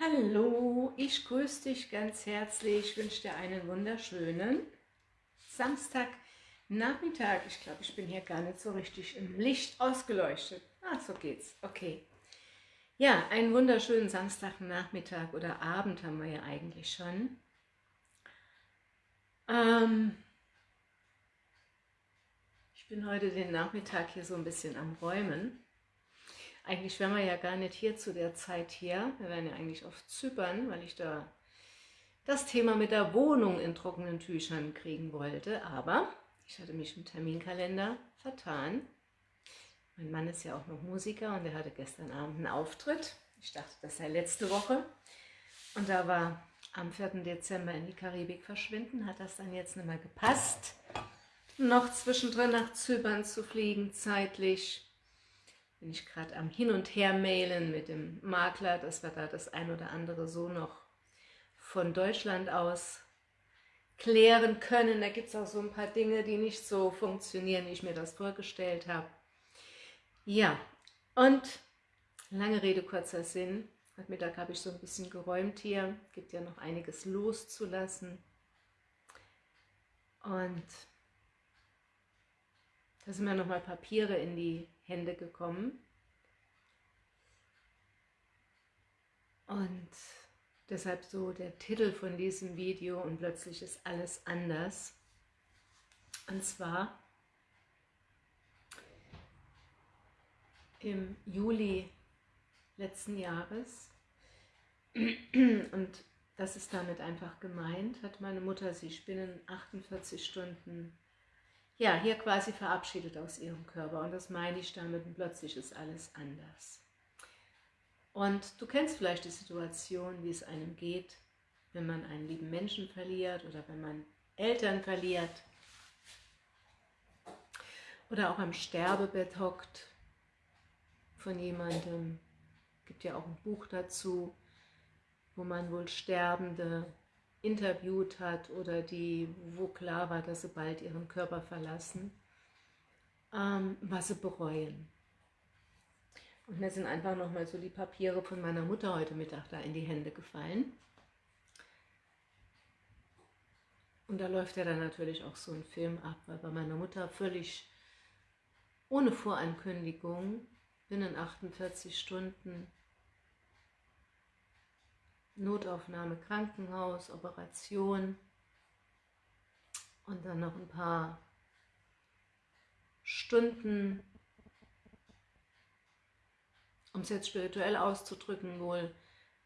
Hallo, ich grüße dich ganz herzlich, ich wünsche dir einen wunderschönen Samstagnachmittag. Ich glaube, ich bin hier gar nicht so richtig im Licht ausgeleuchtet. Ah, so geht's, okay. Ja, einen wunderschönen Samstagnachmittag oder Abend haben wir ja eigentlich schon. Ähm, ich bin heute den Nachmittag hier so ein bisschen am Räumen. Eigentlich wären wir ja gar nicht hier zu der Zeit hier. Wir wären ja eigentlich auf Zypern, weil ich da das Thema mit der Wohnung in trockenen Tüchern kriegen wollte. Aber ich hatte mich im Terminkalender vertan. Mein Mann ist ja auch noch Musiker und er hatte gestern Abend einen Auftritt. Ich dachte, das sei letzte Woche. Und da war am 4. Dezember in die Karibik verschwinden, hat das dann jetzt nicht mehr gepasst, noch zwischendrin nach Zypern zu fliegen, zeitlich bin ich gerade am Hin- und Her-Mailen mit dem Makler, dass wir da das ein oder andere so noch von Deutschland aus klären können. Da gibt es auch so ein paar Dinge, die nicht so funktionieren, wie ich mir das vorgestellt habe. Ja, und lange Rede, kurzer Sinn. Heute Mittag habe ich so ein bisschen geräumt hier. Gibt ja noch einiges loszulassen. Und da sind mir nochmal Papiere in die Hände gekommen. Und deshalb so der Titel von diesem Video und plötzlich ist alles anders. Und zwar im Juli letzten Jahres und das ist damit einfach gemeint, hat meine Mutter sich binnen 48 Stunden ja, hier quasi verabschiedet aus ihrem Körper. Und das meine ich damit, und plötzlich ist alles anders. Und du kennst vielleicht die Situation, wie es einem geht, wenn man einen lieben Menschen verliert oder wenn man Eltern verliert oder auch am Sterbebett hockt von jemandem. Es gibt ja auch ein Buch dazu, wo man wohl Sterbende interviewt hat oder die, wo klar war, dass sie bald ihren Körper verlassen, ähm, was sie bereuen. Und mir sind einfach nochmal so die Papiere von meiner Mutter heute Mittag da in die Hände gefallen. Und da läuft ja dann natürlich auch so ein Film ab, weil bei meiner Mutter völlig ohne Vorankündigung binnen 48 Stunden Notaufnahme, Krankenhaus, Operation und dann noch ein paar Stunden, um es jetzt spirituell auszudrücken, wohl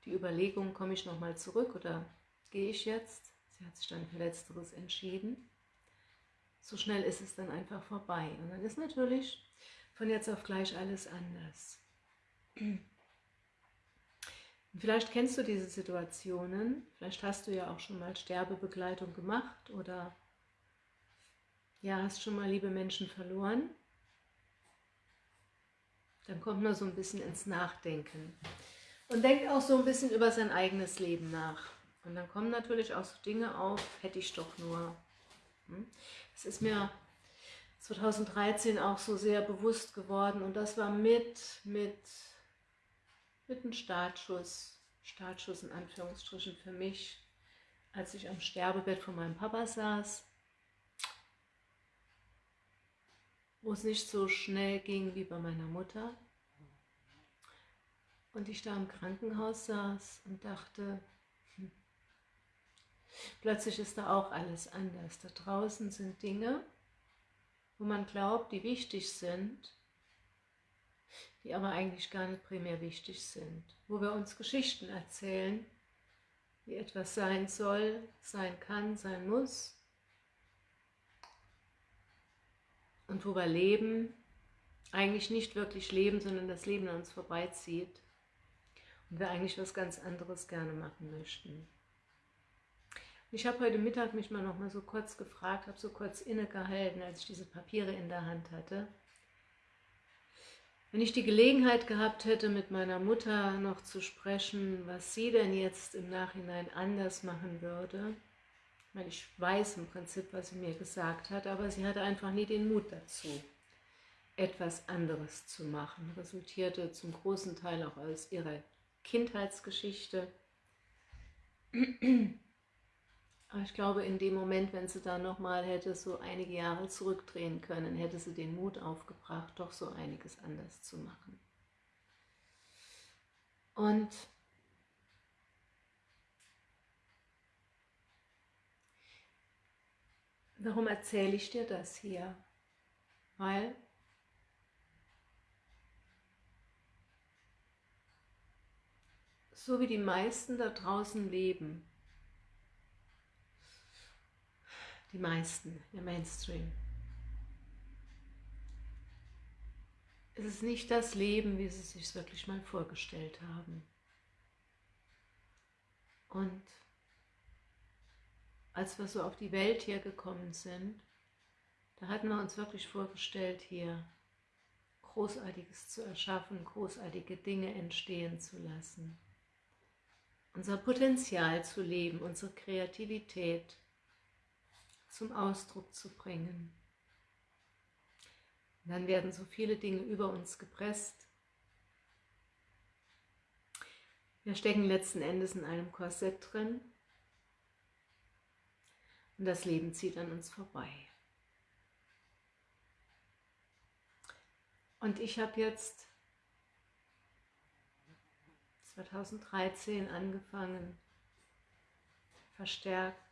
die Überlegung, komme ich nochmal zurück oder gehe ich jetzt? Sie hat sich dann für Letzteres entschieden. So schnell ist es dann einfach vorbei. Und dann ist natürlich von jetzt auf gleich alles anders. Vielleicht kennst du diese Situationen, vielleicht hast du ja auch schon mal Sterbebegleitung gemacht oder ja, hast schon mal liebe Menschen verloren. Dann kommt man so ein bisschen ins Nachdenken und denkt auch so ein bisschen über sein eigenes Leben nach. Und dann kommen natürlich auch so Dinge auf, hätte ich doch nur. Hm? Es ist mir 2013 auch so sehr bewusst geworden und das war mit, mit mit einem Startschuss, Startschuss in Anführungsstrichen für mich, als ich am Sterbebett von meinem Papa saß, wo es nicht so schnell ging wie bei meiner Mutter. Und ich da im Krankenhaus saß und dachte, hm, plötzlich ist da auch alles anders. Da draußen sind Dinge, wo man glaubt, die wichtig sind, die aber eigentlich gar nicht primär wichtig sind, wo wir uns Geschichten erzählen, wie etwas sein soll, sein kann, sein muss. Und wo wir leben, eigentlich nicht wirklich leben, sondern das Leben an uns vorbeizieht. Und wir eigentlich was ganz anderes gerne machen möchten. Ich habe heute Mittag mich mal noch mal so kurz gefragt, habe so kurz innegehalten, als ich diese Papiere in der Hand hatte wenn ich die Gelegenheit gehabt hätte, mit meiner Mutter noch zu sprechen, was sie denn jetzt im Nachhinein anders machen würde, weil ich weiß im Prinzip, was sie mir gesagt hat, aber sie hatte einfach nie den Mut dazu, etwas anderes zu machen. Resultierte zum großen Teil auch aus ihrer Kindheitsgeschichte, Aber ich glaube, in dem Moment, wenn sie da nochmal hätte so einige Jahre zurückdrehen können, hätte sie den Mut aufgebracht, doch so einiges anders zu machen. Und warum erzähle ich dir das hier? Weil so wie die meisten da draußen leben, die meisten, der Mainstream, es ist nicht das Leben, wie sie sich wirklich mal vorgestellt haben. Und als wir so auf die Welt hier gekommen sind, da hatten wir uns wirklich vorgestellt, hier Großartiges zu erschaffen, großartige Dinge entstehen zu lassen unser Potenzial zu leben, unsere Kreativität zum Ausdruck zu bringen. Und dann werden so viele Dinge über uns gepresst. Wir stecken letzten Endes in einem Korsett drin und das Leben zieht an uns vorbei. Und ich habe jetzt 2013 angefangen, verstärkt,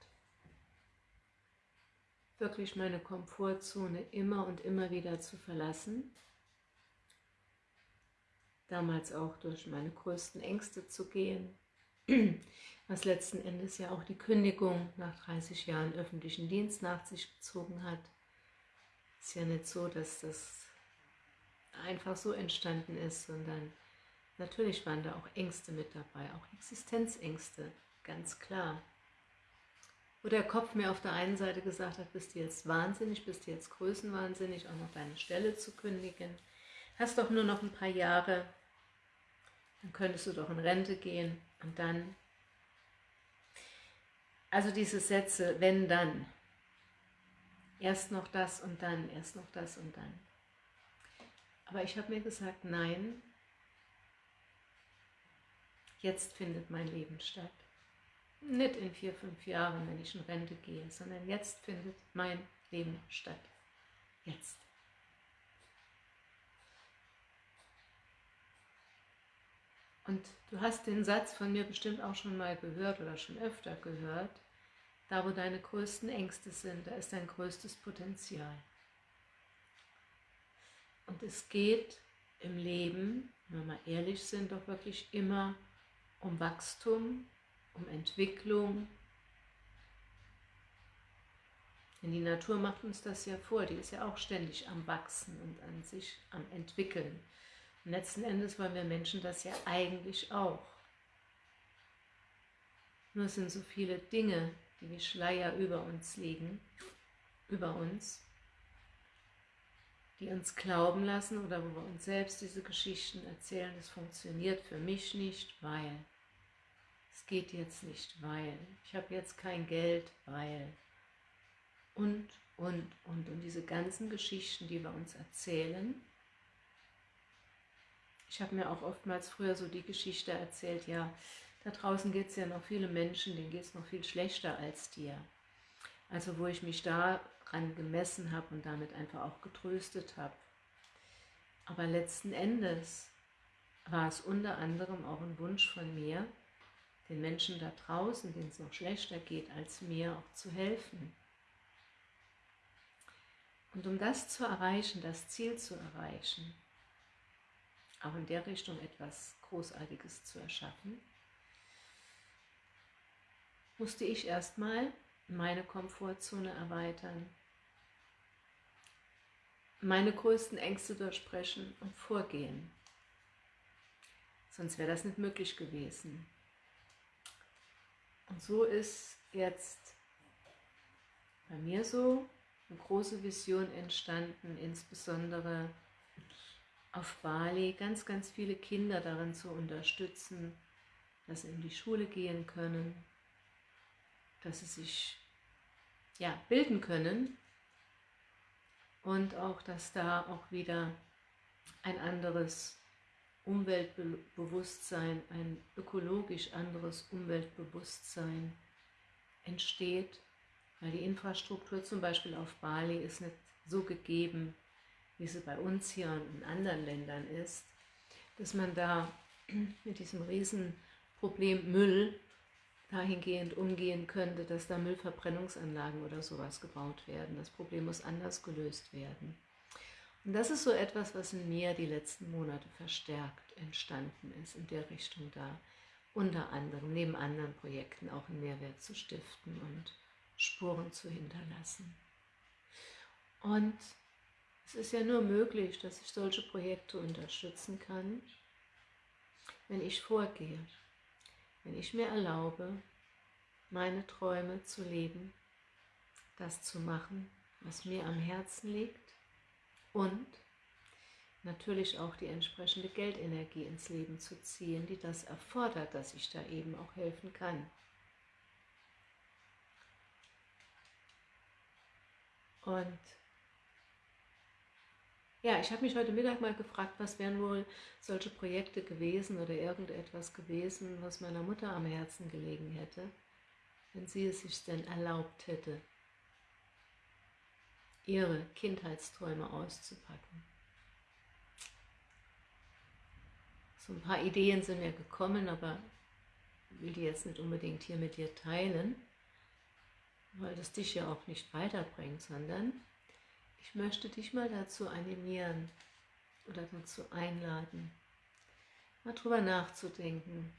wirklich meine Komfortzone immer und immer wieder zu verlassen. Damals auch durch meine größten Ängste zu gehen, was letzten Endes ja auch die Kündigung nach 30 Jahren öffentlichen Dienst nach sich gezogen hat. Ist ja nicht so, dass das einfach so entstanden ist, sondern Natürlich waren da auch Ängste mit dabei, auch Existenzängste, ganz klar. Wo der Kopf mir auf der einen Seite gesagt hat, bist du jetzt wahnsinnig, bist du jetzt größenwahnsinnig, auch noch deine Stelle zu kündigen. Hast doch nur noch ein paar Jahre, dann könntest du doch in Rente gehen und dann. Also diese Sätze, wenn dann. Erst noch das und dann, erst noch das und dann. Aber ich habe mir gesagt, nein, jetzt findet mein Leben statt. Nicht in vier, fünf Jahren, wenn ich in Rente gehe, sondern jetzt findet mein Leben statt. Jetzt. Und du hast den Satz von mir bestimmt auch schon mal gehört oder schon öfter gehört. Da, wo deine größten Ängste sind, da ist dein größtes Potenzial. Und es geht im Leben, wenn wir mal ehrlich sind, doch wirklich immer um Wachstum, um Entwicklung. Denn die Natur macht uns das ja vor, die ist ja auch ständig am Wachsen und an sich am Entwickeln. Und letzten Endes wollen wir Menschen das ja eigentlich auch. Nur sind so viele Dinge, die wie Schleier über uns liegen, über uns, die uns glauben lassen oder wo wir uns selbst diese Geschichten erzählen, das funktioniert für mich nicht, weil es geht jetzt nicht, weil ich habe jetzt kein Geld, weil und, und, und. Und diese ganzen Geschichten, die wir uns erzählen, ich habe mir auch oftmals früher so die Geschichte erzählt, ja, da draußen geht es ja noch viele Menschen, denen geht es noch viel schlechter als dir. Also wo ich mich daran gemessen habe und damit einfach auch getröstet habe. Aber letzten Endes war es unter anderem auch ein Wunsch von mir, den Menschen da draußen, denen es noch schlechter geht als mir, auch zu helfen. Und um das zu erreichen, das Ziel zu erreichen, auch in der Richtung etwas Großartiges zu erschaffen, musste ich erstmal meine Komfortzone erweitern, meine größten Ängste durchsprechen und vorgehen. Sonst wäre das nicht möglich gewesen. Und so ist jetzt bei mir so eine große Vision entstanden, insbesondere auf Bali ganz, ganz viele Kinder darin zu unterstützen, dass sie in die Schule gehen können, dass sie sich ja, bilden können und auch, dass da auch wieder ein anderes Umweltbewusstsein, ein ökologisch anderes Umweltbewusstsein entsteht, weil die Infrastruktur zum Beispiel auf Bali ist nicht so gegeben, wie sie bei uns hier und in anderen Ländern ist, dass man da mit diesem Riesenproblem Müll dahingehend umgehen könnte, dass da Müllverbrennungsanlagen oder sowas gebaut werden. Das Problem muss anders gelöst werden. Und das ist so etwas, was in mir die letzten Monate verstärkt entstanden ist, in der Richtung da unter anderem, neben anderen Projekten auch einen Mehrwert zu stiften und Spuren zu hinterlassen. Und es ist ja nur möglich, dass ich solche Projekte unterstützen kann, wenn ich vorgehe, wenn ich mir erlaube, meine Träume zu leben, das zu machen, was mir am Herzen liegt und natürlich auch die entsprechende Geldenergie ins Leben zu ziehen, die das erfordert, dass ich da eben auch helfen kann. Und ja, ich habe mich heute Mittag mal gefragt, was wären wohl solche Projekte gewesen oder irgendetwas gewesen, was meiner Mutter am Herzen gelegen hätte, wenn sie es sich denn erlaubt hätte, ihre Kindheitsträume auszupacken. So ein paar Ideen sind mir gekommen, aber ich will die jetzt nicht unbedingt hier mit dir teilen, weil das dich ja auch nicht weiterbringt, sondern ich möchte dich mal dazu animieren oder dazu einladen, mal drüber nachzudenken.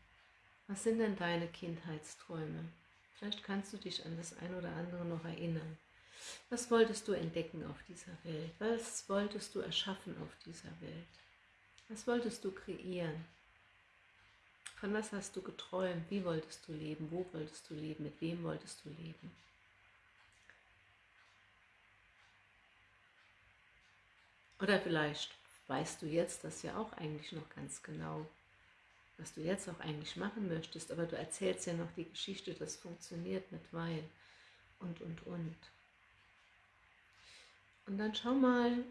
Was sind denn deine Kindheitsträume? Vielleicht kannst du dich an das ein oder andere noch erinnern. Was wolltest du entdecken auf dieser Welt? Was wolltest du erschaffen auf dieser Welt? Was wolltest du kreieren? Von was hast du geträumt? Wie wolltest du leben? Wo wolltest du leben? Mit wem wolltest du leben? Oder vielleicht weißt du jetzt das ja auch eigentlich noch ganz genau, was du jetzt auch eigentlich machen möchtest, aber du erzählst ja noch die Geschichte, das funktioniert nicht, weil und, und, und. Und dann schau mal,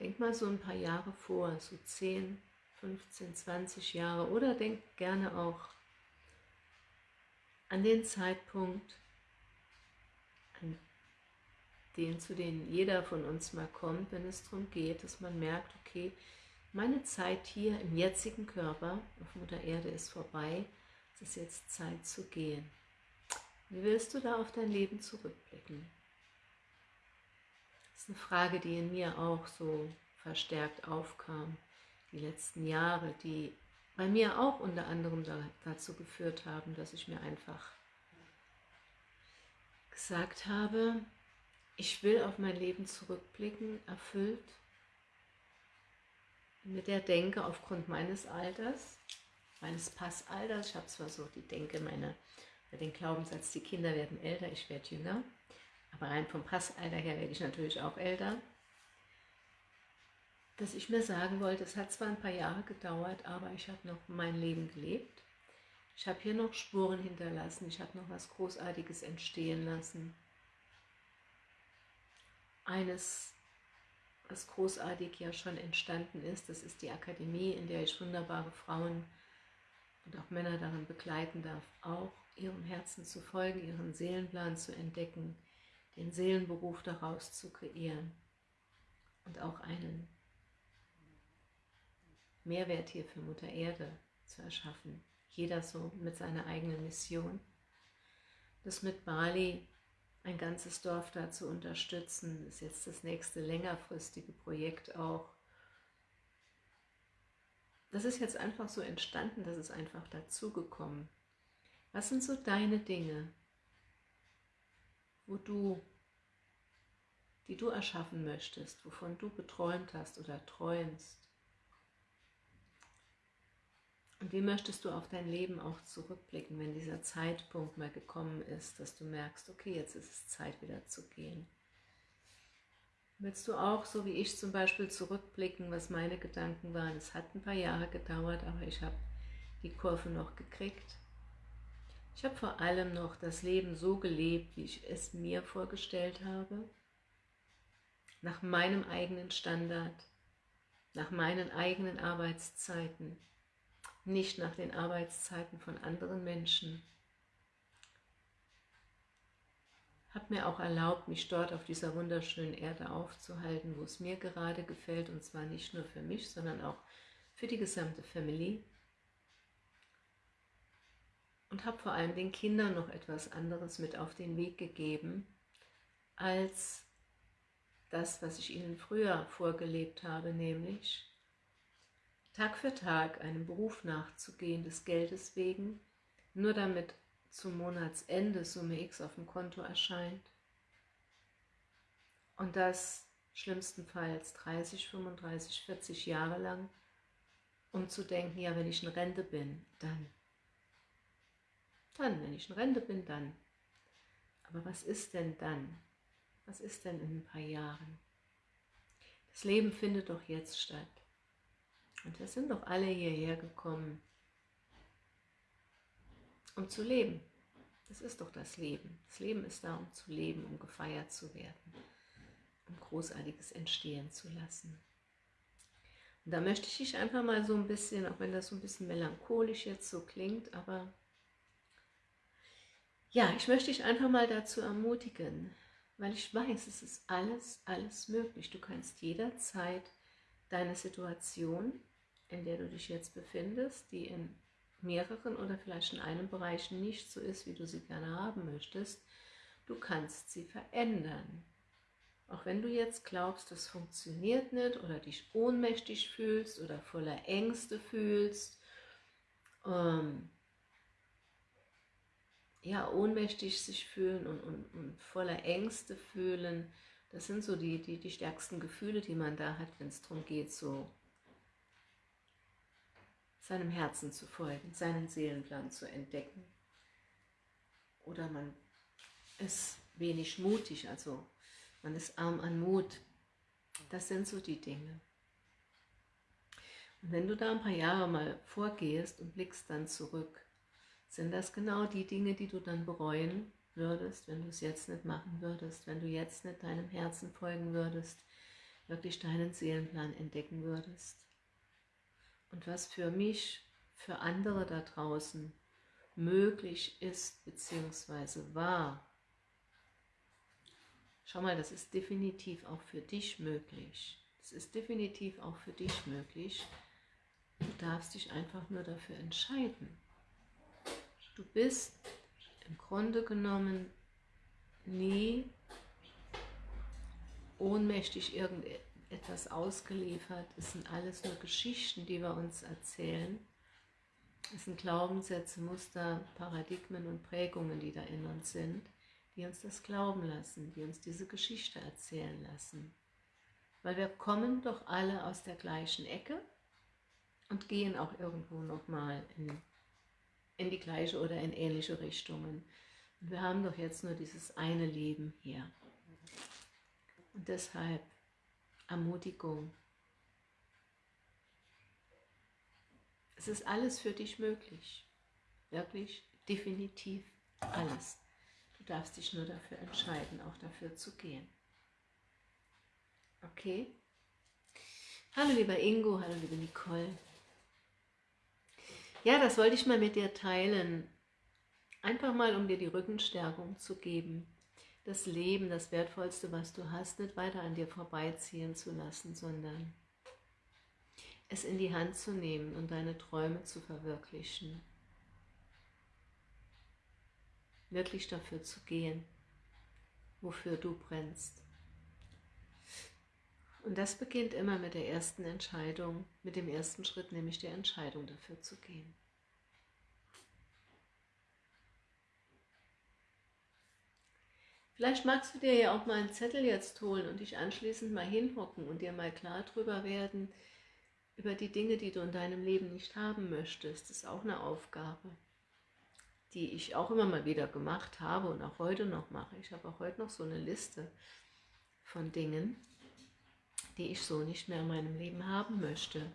denk mal so ein paar Jahre vor, so 10, 15, 20 Jahre oder denk gerne auch an den Zeitpunkt, an den, zu denen jeder von uns mal kommt, wenn es darum geht, dass man merkt, okay, meine Zeit hier im jetzigen Körper auf Mutter Erde ist vorbei, es ist jetzt Zeit zu gehen. Wie willst du da auf dein Leben zurückblicken? Ist eine Frage, die in mir auch so verstärkt aufkam, die letzten Jahre, die bei mir auch unter anderem dazu geführt haben, dass ich mir einfach gesagt habe, ich will auf mein Leben zurückblicken, erfüllt mit der Denke aufgrund meines Alters, meines Passalters. Ich habe zwar so die Denke, meine, den Glaubenssatz, die Kinder werden älter, ich werde jünger, aber rein vom Passalter her werde ich natürlich auch älter. Dass ich mir sagen wollte, es hat zwar ein paar Jahre gedauert, aber ich habe noch mein Leben gelebt. Ich habe hier noch Spuren hinterlassen, ich habe noch was Großartiges entstehen lassen eines, was großartig ja schon entstanden ist. Das ist die Akademie, in der ich wunderbare Frauen und auch Männer darin begleiten darf, auch ihrem Herzen zu folgen, ihren Seelenplan zu entdecken, den Seelenberuf daraus zu kreieren und auch einen Mehrwert hier für Mutter Erde zu erschaffen. Jeder so mit seiner eigenen Mission. Das mit Bali ein ganzes Dorf da zu unterstützen, ist jetzt das nächste längerfristige Projekt auch. Das ist jetzt einfach so entstanden, das ist einfach dazugekommen. Was sind so deine Dinge, wo du, die du erschaffen möchtest, wovon du geträumt hast oder träumst? Und wie möchtest du auf dein Leben auch zurückblicken, wenn dieser Zeitpunkt mal gekommen ist, dass du merkst, okay, jetzt ist es Zeit wieder zu gehen. Willst du auch, so wie ich zum Beispiel, zurückblicken, was meine Gedanken waren? Es hat ein paar Jahre gedauert, aber ich habe die Kurve noch gekriegt. Ich habe vor allem noch das Leben so gelebt, wie ich es mir vorgestellt habe, nach meinem eigenen Standard, nach meinen eigenen Arbeitszeiten, nicht nach den Arbeitszeiten von anderen Menschen. Habe mir auch erlaubt, mich dort auf dieser wunderschönen Erde aufzuhalten, wo es mir gerade gefällt, und zwar nicht nur für mich, sondern auch für die gesamte Family. Und habe vor allem den Kindern noch etwas anderes mit auf den Weg gegeben, als das, was ich ihnen früher vorgelebt habe, nämlich Tag für Tag einem Beruf nachzugehen, des Geldes wegen, nur damit zum Monatsende Summe X auf dem Konto erscheint. Und das schlimmstenfalls 30, 35, 40 Jahre lang, um zu denken, ja, wenn ich in Rente bin, dann. Dann, wenn ich in Rente bin, dann. Aber was ist denn dann? Was ist denn in ein paar Jahren? Das Leben findet doch jetzt statt. Und wir sind doch alle hierher gekommen, um zu leben. Das ist doch das Leben. Das Leben ist da, um zu leben, um gefeiert zu werden, um Großartiges entstehen zu lassen. Und da möchte ich dich einfach mal so ein bisschen, auch wenn das so ein bisschen melancholisch jetzt so klingt, aber ja, ich möchte dich einfach mal dazu ermutigen, weil ich weiß, es ist alles, alles möglich. Du kannst jederzeit deine Situation, in der du dich jetzt befindest, die in mehreren oder vielleicht in einem Bereich nicht so ist, wie du sie gerne haben möchtest, du kannst sie verändern. Auch wenn du jetzt glaubst, das funktioniert nicht oder dich ohnmächtig fühlst oder voller Ängste fühlst, ähm, ja, ohnmächtig sich fühlen und, und, und, voller Ängste fühlen, das sind so die, die, die stärksten Gefühle, die man da hat, wenn es darum geht, so seinem Herzen zu folgen, seinen Seelenplan zu entdecken. Oder man ist wenig mutig, also man ist arm an Mut. Das sind so die Dinge. Und wenn du da ein paar Jahre mal vorgehst und blickst dann zurück, sind das genau die Dinge, die du dann bereuen würdest, wenn du es jetzt nicht machen würdest, wenn du jetzt nicht deinem Herzen folgen würdest, wirklich deinen Seelenplan entdecken würdest. Und was für mich, für andere da draußen möglich ist, beziehungsweise war, schau mal, das ist definitiv auch für dich möglich. Das ist definitiv auch für dich möglich. Du darfst dich einfach nur dafür entscheiden. Du bist im Grunde genommen nie ohnmächtig irgendetwas ausgeliefert. Es sind alles nur Geschichten, die wir uns erzählen. Es sind Glaubenssätze, Muster, Paradigmen und Prägungen, die da in uns sind, die uns das glauben lassen, die uns diese Geschichte erzählen lassen. Weil wir kommen doch alle aus der gleichen Ecke und gehen auch irgendwo nochmal in in die gleiche oder in ähnliche Richtungen. Und wir haben doch jetzt nur dieses eine Leben hier. Und deshalb Ermutigung. Es ist alles für dich möglich. Wirklich, definitiv alles. Du darfst dich nur dafür entscheiden, auch dafür zu gehen. Okay? Hallo lieber Ingo, hallo liebe Nicole. Ja, das wollte ich mal mit dir teilen. Einfach mal, um dir die Rückenstärkung zu geben. Das Leben, das Wertvollste, was du hast, nicht weiter an dir vorbeiziehen zu lassen, sondern es in die Hand zu nehmen und deine Träume zu verwirklichen. Wirklich dafür zu gehen, wofür du brennst. Und das beginnt immer mit der ersten Entscheidung, mit dem ersten Schritt, nämlich der Entscheidung dafür zu gehen. Vielleicht magst du dir ja auch mal einen Zettel jetzt holen und dich anschließend mal hinhocken und dir mal klar drüber werden, über die Dinge, die du in deinem Leben nicht haben möchtest. Das ist auch eine Aufgabe, die ich auch immer mal wieder gemacht habe und auch heute noch mache. Ich habe auch heute noch so eine Liste von Dingen, die ich so nicht mehr in meinem Leben haben möchte.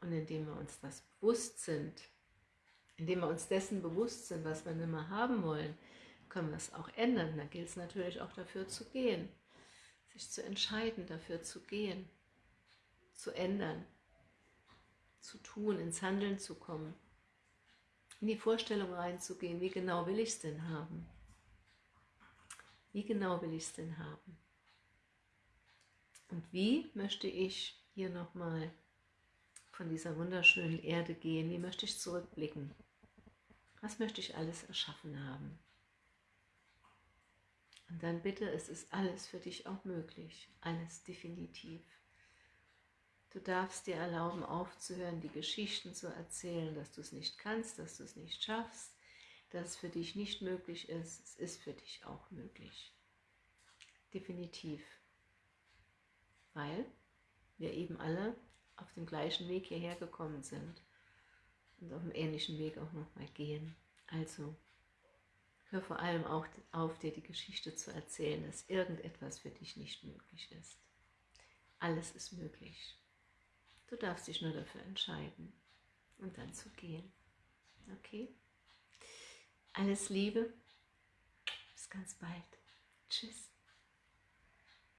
Und indem wir uns das bewusst sind, indem wir uns dessen bewusst sind, was wir nicht mehr haben wollen, können wir es auch ändern. Da gilt es natürlich auch dafür zu gehen, sich zu entscheiden, dafür zu gehen, zu ändern, zu tun, ins Handeln zu kommen, in die Vorstellung reinzugehen, wie genau will ich es denn haben? Wie genau will ich es denn haben? Und wie möchte ich hier nochmal von dieser wunderschönen Erde gehen? Wie möchte ich zurückblicken? Was möchte ich alles erschaffen haben? Und dann bitte, es ist alles für dich auch möglich. Alles definitiv. Du darfst dir erlauben, aufzuhören, die Geschichten zu erzählen, dass du es nicht kannst, dass du es nicht schaffst, dass es für dich nicht möglich ist. Es ist für dich auch möglich. Definitiv. Weil wir eben alle auf dem gleichen Weg hierher gekommen sind und auf dem ähnlichen Weg auch nochmal gehen. Also, hör vor allem auch auf, dir die Geschichte zu erzählen, dass irgendetwas für dich nicht möglich ist. Alles ist möglich. Du darfst dich nur dafür entscheiden und dann zu gehen. Okay? Alles Liebe. Bis ganz bald. Tschüss.